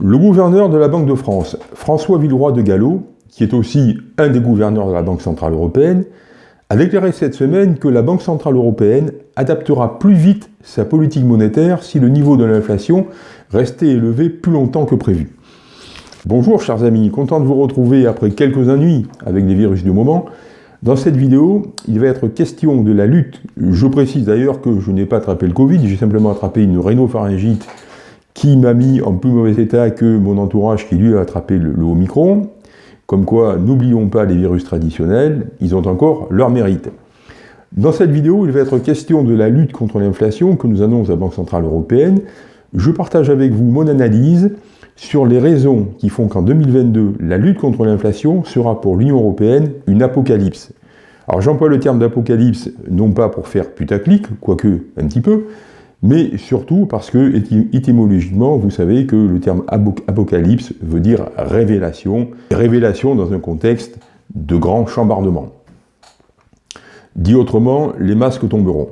Le gouverneur de la Banque de France, François Villeroy de Gallo, qui est aussi un des gouverneurs de la Banque Centrale Européenne, a déclaré cette semaine que la Banque Centrale Européenne adaptera plus vite sa politique monétaire si le niveau de l'inflation restait élevé plus longtemps que prévu. Bonjour chers amis, content de vous retrouver après quelques ennuis avec les virus du moment. Dans cette vidéo, il va être question de la lutte. Je précise d'ailleurs que je n'ai pas attrapé le Covid, j'ai simplement attrapé une rhinopharyngite qui m'a mis en plus mauvais état que mon entourage qui lui a attrapé le, Omicron. Comme quoi, n'oublions pas les virus traditionnels, ils ont encore leur mérite. Dans cette vidéo, il va être question de la lutte contre l'inflation que nous annonce la Banque Centrale Européenne. Je partage avec vous mon analyse sur les raisons qui font qu'en 2022, la lutte contre l'inflation sera pour l'Union Européenne une apocalypse. Alors j'emploie le terme d'apocalypse non pas pour faire putaclic, quoique un petit peu, mais surtout parce que, étymologiquement, vous savez que le terme apocalypse veut dire révélation, révélation dans un contexte de grand chambardement. Dit autrement, les masques tomberont.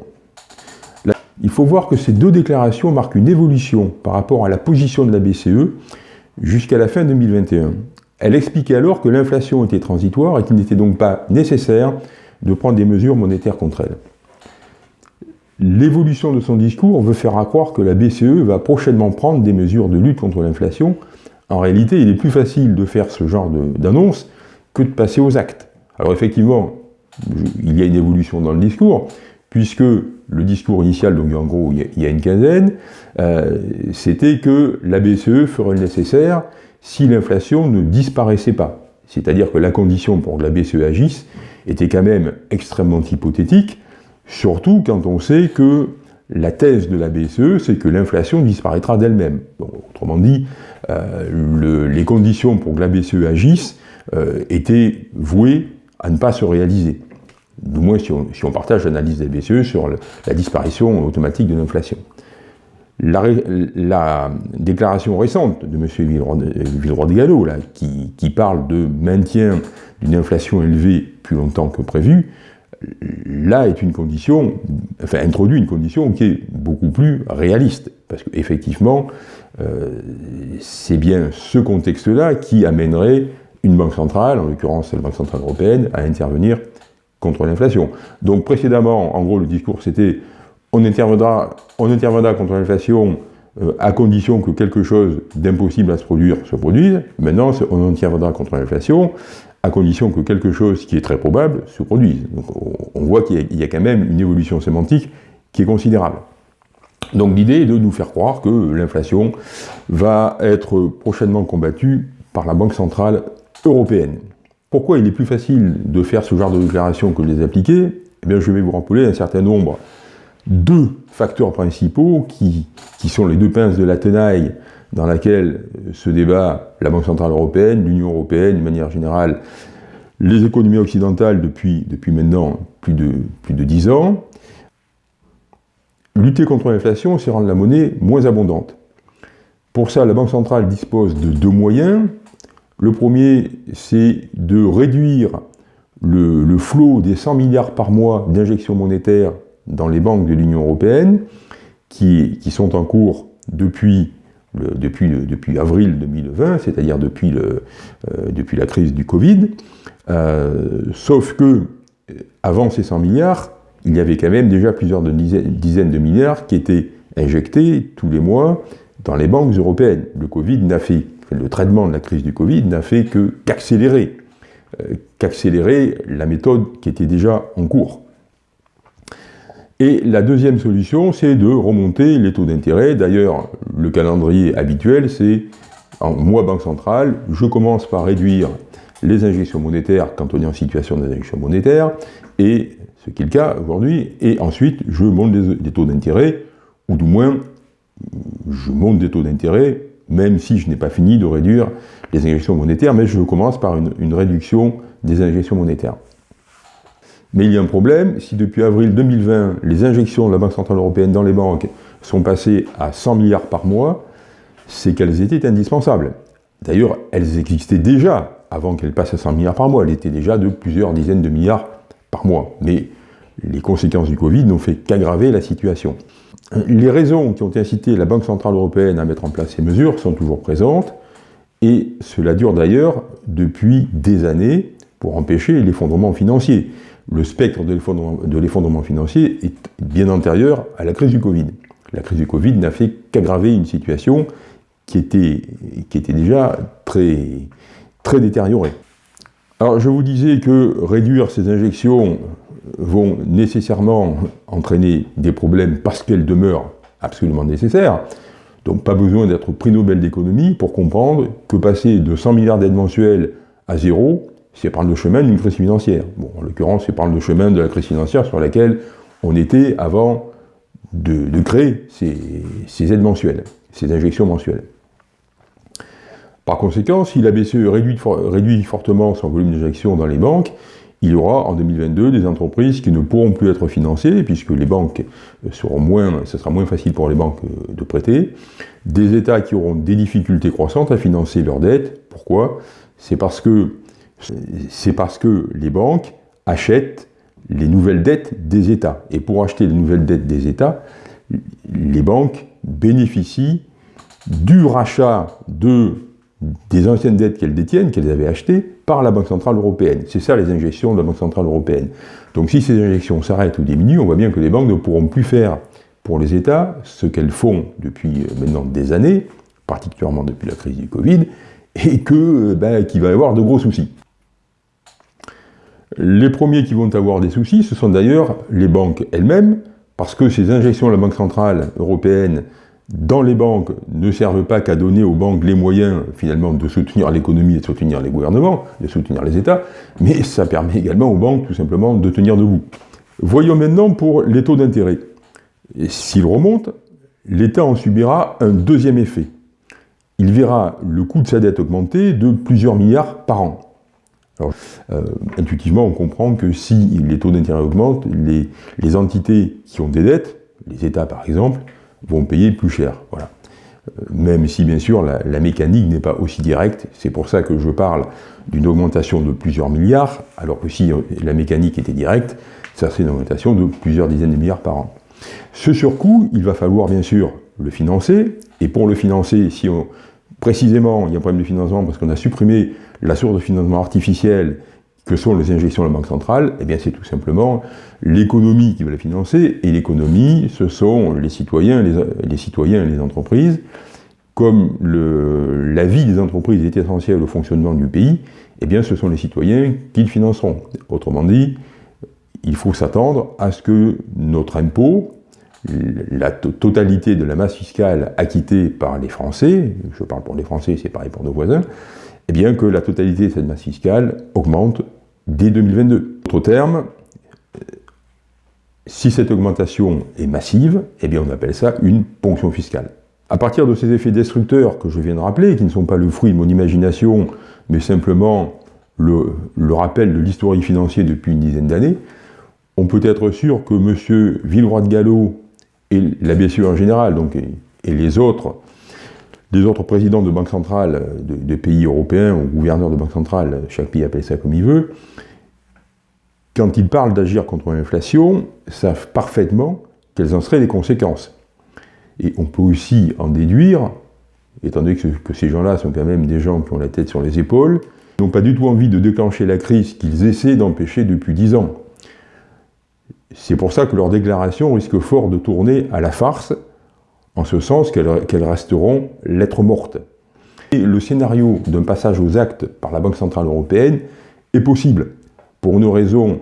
Il faut voir que ces deux déclarations marquent une évolution par rapport à la position de la BCE jusqu'à la fin 2021. Elle expliquait alors que l'inflation était transitoire et qu'il n'était donc pas nécessaire de prendre des mesures monétaires contre elle. L'évolution de son discours veut faire croire que la BCE va prochainement prendre des mesures de lutte contre l'inflation. En réalité, il est plus facile de faire ce genre d'annonce que de passer aux actes. Alors effectivement, il y a une évolution dans le discours, puisque le discours initial, donc en gros il y a une quinzaine, euh, c'était que la BCE ferait le nécessaire si l'inflation ne disparaissait pas. C'est-à-dire que la condition pour que la BCE agisse était quand même extrêmement hypothétique, Surtout quand on sait que la thèse de la BCE, c'est que l'inflation disparaîtra d'elle-même. autrement dit, euh, les conditions pour que la BCE agisse euh, étaient vouées à ne pas se réaliser. Du moins si on, partage l'analyse de la BCE sur la disparition automatique de l'inflation. La, déclaration récente de M. Villeroy de Gallo, qui parle de maintien d'une inflation élevée plus longtemps que prévu, là est une condition, enfin introduit une condition qui est beaucoup plus réaliste, parce qu'effectivement, euh, c'est bien ce contexte-là qui amènerait une banque centrale, en l'occurrence la Banque Centrale Européenne, à intervenir contre l'inflation. Donc précédemment, en gros, le discours c'était on interviendra, on interviendra contre l'inflation euh, à condition que quelque chose d'impossible à se produire se produise. Maintenant, on interviendra contre l'inflation à condition que quelque chose qui est très probable se produise. Donc on voit qu'il y, a quand même une évolution sémantique qui est considérable. Donc l'idée est de nous faire croire que l'inflation va être prochainement combattue par la Banque Centrale Européenne. Pourquoi il est plus facile de faire ce genre de déclaration que de les appliquer? Eh bien je vais vous rappeler un certain nombre de facteurs principaux qui, qui sont les deux pinces de la tenaille dans laquelle se débat la Banque Centrale Européenne, l'Union Européenne, de manière générale, les économies occidentales depuis, maintenant plus de, plus de 10 ans. Lutter contre l'inflation, c'est rendre la monnaie moins abondante. Pour ça, la Banque centrale dispose de deux moyens. Le premier, c'est de réduire le, flot des 100 milliards par mois d'injections monétaires dans les banques de l'Union européenne, qui, sont en cours depuis depuis, avril 2020, c'est-à-dire depuis, euh, depuis, la crise du Covid, euh, sauf que, euh, avant ces 100 milliards, il y avait quand même déjà plusieurs dizaines de milliards qui étaient injectés tous les mois dans les banques européennes. Le Covid n'a fait, le traitement de la crise du Covid n'a fait qu'accélérer, qu'accélérer la méthode qui était déjà en cours. Et la deuxième solution, c'est de remonter les taux d'intérêt. D'ailleurs, le calendrier habituel, c'est en mois banque centrale, je commence par réduire les injections monétaires quand on est en situation d'injection monétaire, et ce qui est le cas aujourd'hui, et ensuite je monte les, taux d'intérêt, ou du moins je monte des taux d'intérêt, même si je n'ai pas fini de réduire les injections monétaires, mais je commence par une réduction des injections monétaires. Mais il y a un problème, si depuis avril 2020, les injections de la Banque Centrale Européenne dans les banques sont passées à 100 milliards par mois, c'est qu'elles étaient indispensables. D'ailleurs, elles existaient déjà avant qu'elles passent à 100 milliards par mois. Elles étaient déjà de plusieurs dizaines de milliards par mois. Mais les conséquences du Covid n'ont fait qu'aggraver la situation. Les raisons qui ont incité la Banque Centrale Européenne à mettre en place ces mesures sont toujours présentes, et cela dure d'ailleurs depuis des années pour empêcher l'effondrement financier. Le spectre de l'effondrement financier est bien antérieur à la crise du Covid. La crise du Covid n'a fait qu'aggraver une situation qui était, déjà très, très détériorée. Alors je vous disais que réduire ces injections vont nécessairement entraîner des problèmes parce qu'elles demeurent absolument nécessaires. Donc pas besoin d'être prix Nobel d'économie pour comprendre que passer de 100 milliards d'aides mensuelles à zéro, c'est prendre le chemin d'une crise financière. Bon, en l'occurrence, c'est prendre le chemin de la crise financière sur laquelle on était avant de, créer ces, aides mensuelles, ces injections mensuelles. Par conséquent, si la BCE réduit, fortement son volume d'injection dans les banques, il y aura en 2022 des entreprises qui ne pourront plus être financées, puisque les banques seront moins, ce sera moins facile pour les banques euh, de prêter, des États qui auront des difficultés croissantes à financer leurs dettes. Pourquoi? C'est parce que c'est parce que les banques achètent les nouvelles dettes des États. Et pour acheter les nouvelles dettes des États, les banques bénéficient du rachat de des anciennes dettes qu'elles détiennent, qu'elles avaient achetées, par la Banque Centrale Européenne. C'est ça les injections de la Banque Centrale Européenne. Donc si ces injections s'arrêtent ou diminuent, on voit bien que les banques ne pourront plus faire pour les États ce qu'elles font depuis euh, maintenant des années, particulièrement depuis la crise du Covid, et que, euh, ben, qu'il va y avoir de gros soucis. Les premiers qui vont avoir des soucis, ce sont d'ailleurs les banques elles-mêmes, parce que ces injections de la Banque Centrale Européenne dans les banques ne servent pas qu'à donner aux banques les moyens, finalement, de soutenir l'économie et de soutenir les gouvernements, de soutenir les États, mais ça permet également aux banques, tout simplement, de tenir debout. Voyons maintenant pour les taux d'intérêt. S'ils remontent, l'État en subira un deuxième effet. Il verra le coût de sa dette augmenter de plusieurs milliards par an. Euh, intuitivement, on comprend que si les taux d'intérêt augmentent, les, entités qui ont des dettes, les États par exemple, vont payer plus cher. Euh, même si, bien sûr, la, mécanique n'est pas aussi directe. C'est pour ça que je parle d'une augmentation de plusieurs milliards, alors que si euh, la mécanique était directe, ça serait une augmentation de plusieurs dizaines de milliards par an. Ce surcoût, il va falloir, bien sûr, le financer. Et pour le financer, si on, précisément, il y a un problème de financement parce qu'on a supprimé la source de financement artificielle que sont les injections de la Banque centrale, eh bien c'est tout simplement l'économie qui va la financer, et l'économie, ce sont les citoyens, les, citoyens et les entreprises. Comme la vie des entreprises est essentielle au fonctionnement du pays, eh bien ce sont les citoyens qui le financeront. Autrement dit, il faut s'attendre à ce que notre impôt, la totalité de la masse fiscale acquittée par les Français, je parle pour les Français, c'est pareil pour nos voisins, eh bien que la totalité de cette masse fiscale augmente dès 2022. Autre terme, si cette augmentation est massive, eh bien on appelle ça une ponction fiscale. À partir de ces effets destructeurs que je viens de rappeler, qui ne sont pas le fruit de mon imagination, mais simplement le, rappel de l'historique financier depuis une dizaine d'années, on peut être sûr que M. Villeroy de Gallo et la BCE en général, et, les autres, les autres présidents de banques centrales de, de, pays européens ou gouverneurs de banques centrales, chaque pays appelle ça comme il veut, quand ils parlent d'agir contre l'inflation, savent parfaitement quelles en seraient les conséquences. Et on peut aussi en déduire, étant donné que, ces gens-là sont quand même des gens qui ont la tête sur les épaules, n'ont pas du tout envie de déclencher la crise qu'ils essaient d'empêcher depuis dix ans. C'est pour ça que leurs déclarations risquent fort de tourner à la farce, en ce sens qu'elles resteront lettres mortes. Et le scénario d'un passage aux actes par la Banque Centrale Européenne est possible pour une raison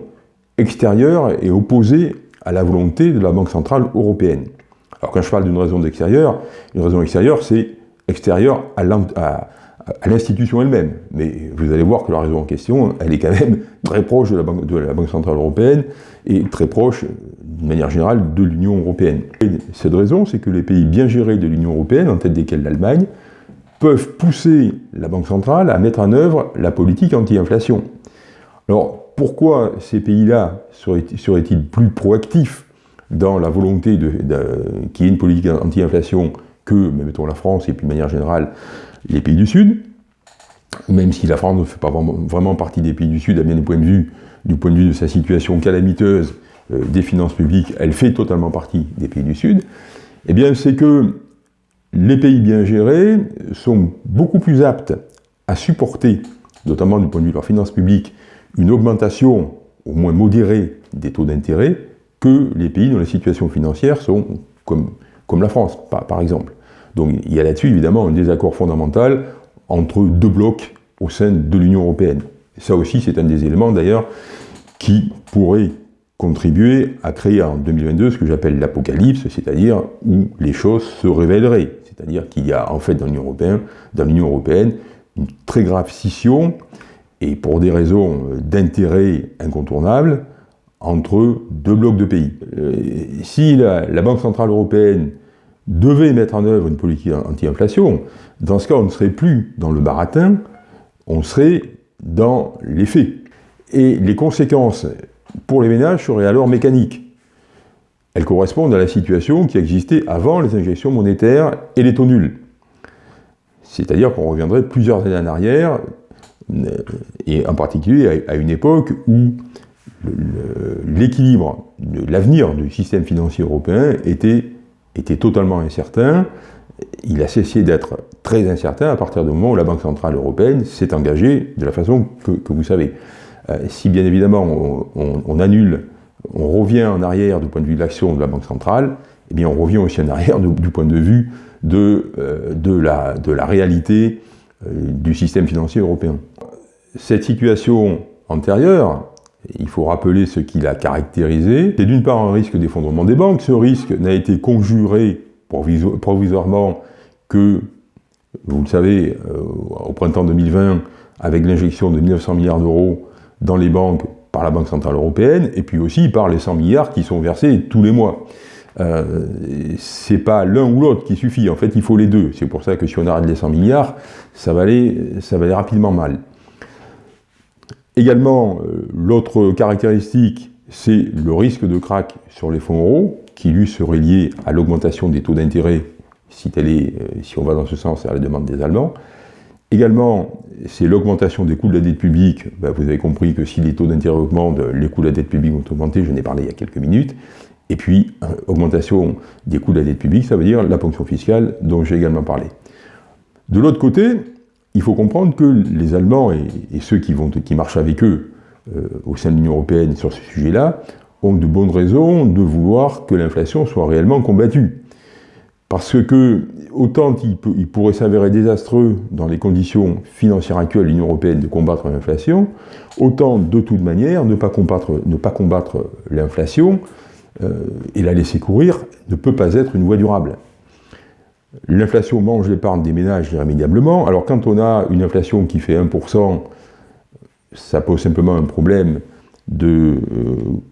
extérieure et opposée à la volonté de la Banque Centrale Européenne. Alors quand je parle d'une raison extérieure, une raison extérieure, c'est extérieure à l'institution elle-même. Mais vous allez voir que la raison en question, elle est quand même très proche de la Banque, de la Banque Centrale Européenne et très proche, d'une manière générale, de l'Union Européenne. Et cette raison, c'est que les pays bien gérés de l'Union Européenne, en tête desquels l'Allemagne, peuvent pousser la Banque Centrale à mettre en œuvre la politique anti-inflation. Alors, pourquoi ces pays-là seraient-ils plus proactifs dans la volonté de, qu'il y ait une politique anti-inflation que, mettons, la France et puis de manière générale les pays du Sud, même si la France ne fait pas vraiment, partie des pays du Sud à bien des points de vue, du point de vue de sa situation calamiteuse euh, des finances publiques, elle fait totalement partie des pays du Sud, Eh bien, c'est que les pays bien gérés sont beaucoup plus aptes à supporter, notamment du point de vue de leurs finances publiques, une augmentation au moins modérée des taux d'intérêt que les pays dont les situations financières sont comme, comme la France, par, par exemple. Donc il y a là-dessus évidemment un désaccord fondamental entre deux blocs au sein de l'Union européenne. ça aussi, c'est un des éléments d'ailleurs qui pourrait contribuer à créer en 2022 ce que j'appelle l'apocalypse, c'est-à-dire où les choses se révéleraient. C'est-à-dire qu'il y a en fait dans l'Union européenne, européenne une très grave scission, et pour des raisons d'intérêt incontournables, entre deux blocs de pays. Euh, si la, Banque Centrale Européenne devait mettre en œuvre une politique anti-inflation, dans ce cas, on ne serait plus dans le baratin, on serait dans les faits. Et les conséquences pour les ménages seraient alors mécaniques. Elles correspondent à la situation qui existait avant les injections monétaires et les taux nuls. C'est-à-dire qu'on reviendrait plusieurs années en arrière, euh, et en particulier à une époque où l'équilibre, l'avenir du système financier européen était, était totalement incertain. Il a cessé d'être très incertain à partir du moment où la Banque Centrale Européenne s'est engagée de la façon que, vous savez. Euh, si bien évidemment on, annule, on revient en arrière du point de vue de l'action de la Banque Centrale, eh bien on revient aussi en arrière du, point de vue de, euh, de, la, de la réalité euh, du système financier européen. Cette situation antérieure, il faut rappeler ce qui l'a caractérisé. C'est d'une part un risque d'effondrement des banques. Ce risque n'a été conjuré provisoirement que, vous le savez, euh, au printemps 2020, avec l'injection de 900 milliards d'euros dans les banques par la Banque Centrale Européenne, et puis aussi par les 100 milliards qui sont versés tous les mois. Euh, c'est pas l'un ou l'autre qui suffit, en fait il faut les deux. C'est pour ça que si on arrête les 100 milliards, ça va ça va aller rapidement mal. Également, euh, l'autre caractéristique, c'est le risque de crack sur les fonds euros, qui lui serait lié à l'augmentation des taux d'intérêt, si, euh, on va dans ce sens, à la demande des Allemands. Également, c'est l'augmentation des coûts de la dette publique. Ben, vous avez compris que si les taux d'intérêt augmentent, les coûts de la dette publique vont augmenter, je n'ai parlé il y a quelques minutes. Et puis, euh, augmentation des coûts de la dette publique, ça veut dire la ponction fiscale dont j'ai également parlé. De l'autre côté, il faut comprendre que les Allemands et, ceux qui, marchent avec eux euh, au sein de l'Union européenne sur ce sujet-là ont de bonnes raisons de vouloir que l'inflation soit réellement combattue. Parce que, autant il, pourrait s'avérer désastreux dans les conditions financières actuelles de l'Union européenne de combattre l'inflation, autant de toute manière ne pas combattre, ne pas combattre l'inflation euh, et la laisser courir ne peut pas être une voie durable. L'inflation mange l'épargne des ménages irrémédiablement. Alors quand on a une inflation qui fait 1%, ça pose simplement un problème de,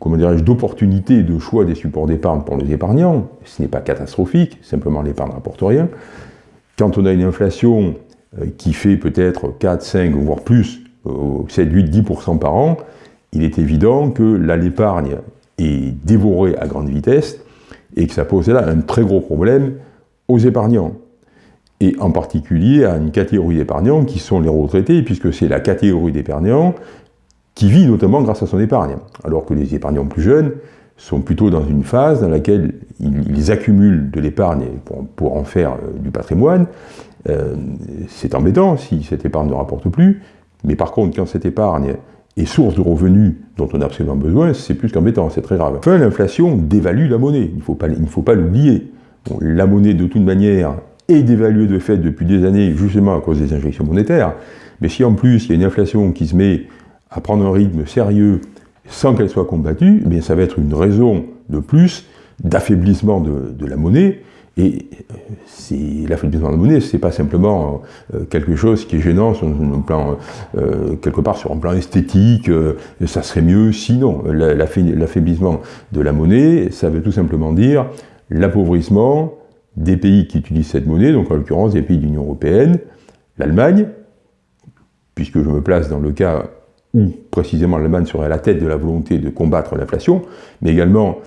euh, d'opportunité de choix des supports d'épargne pour les épargnants. Ce n'est pas catastrophique, simplement l'épargne ne rapporte rien. Quand on a une inflation euh, qui fait peut-être 4, 5, voire plus, 7, 8, 10% par an, il est évident que là, l'épargne est dévorée à grande vitesse et que ça pose là un très gros problème aux épargnants, et en particulier à une catégorie d'épargnants qui sont les retraités, puisque c'est la catégorie d'épargnants qui vit notamment grâce à son épargne, alors que les épargnants plus jeunes sont plutôt dans une phase dans laquelle ils, accumulent de l'épargne pour, en faire euh, du patrimoine. Euh, c'est embêtant si cette épargne ne rapporte plus, mais par contre, quand cette épargne est source de revenus dont on a absolument besoin, c'est plus qu'embêtant, c'est très grave. Enfin, l'inflation dévalue la monnaie, il ne faut pas l'oublier la monnaie, de toute manière, est dévaluée de fait depuis des années, justement à cause des injections monétaires. Mais si en plus il y a une inflation qui se met à prendre un rythme sérieux sans qu'elle soit combattue, eh bien ça va être une raison de plus d'affaiblissement de, la monnaie. Et euh, l'affaiblissement de la monnaie, c'est pas simplement euh, quelque chose qui est gênant sur un plan, euh, quelque part sur un plan esthétique, ça serait mieux sinon. L'affaiblissement de la monnaie, ça veut tout simplement dire l'appauvrissement des pays qui utilisent cette monnaie, donc en l'occurrence des pays de l'Union européenne, l'Allemagne, puisque je me place dans le cas où précisément l'Allemagne serait à la tête de la volonté de combattre l'inflation, mais également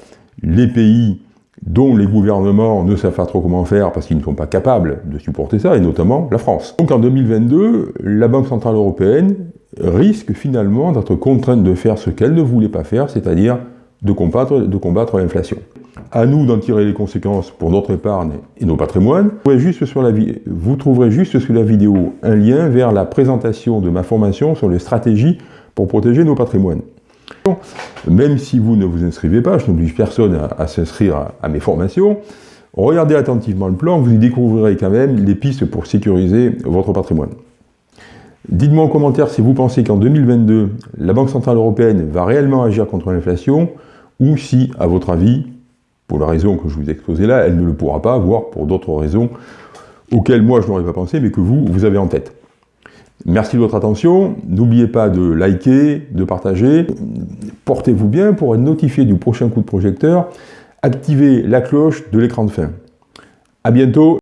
les pays dont les gouvernements ne savent pas trop comment faire parce qu'ils ne sont pas capables de supporter ça, et notamment la France. Donc en 2022, la Banque Centrale Européenne risque finalement d'être contrainte de faire ce qu'elle ne voulait pas faire, c'est-à-dire de combattre, de combattre l'inflation. À nous d'en tirer les conséquences pour notre épargne et nos patrimoines. Vous trouverez, juste sur la, sous la vidéo un lien vers la présentation de ma formation sur les stratégies pour protéger nos patrimoines. Même si vous ne vous inscrivez pas, je n'oblige personne à, s'inscrire à, mes formations, regardez attentivement le plan, vous y découvrirez quand même les pistes pour sécuriser votre patrimoine. Dites-moi en commentaire si vous pensez qu'en 2022, la Banque Centrale Européenne va réellement agir contre l'inflation, ou si, à votre avis, pour la raison que je vous ai exposée là, elle ne le pourra pas, voire pour d'autres raisons auxquelles moi je n'aurais pas pensé, mais que vous, vous avez en tête. Merci de votre attention, n'oubliez pas de liker, de partager, portez-vous bien pour être notifié du prochain coup de projecteur, activez la cloche de l'écran de fin. A bientôt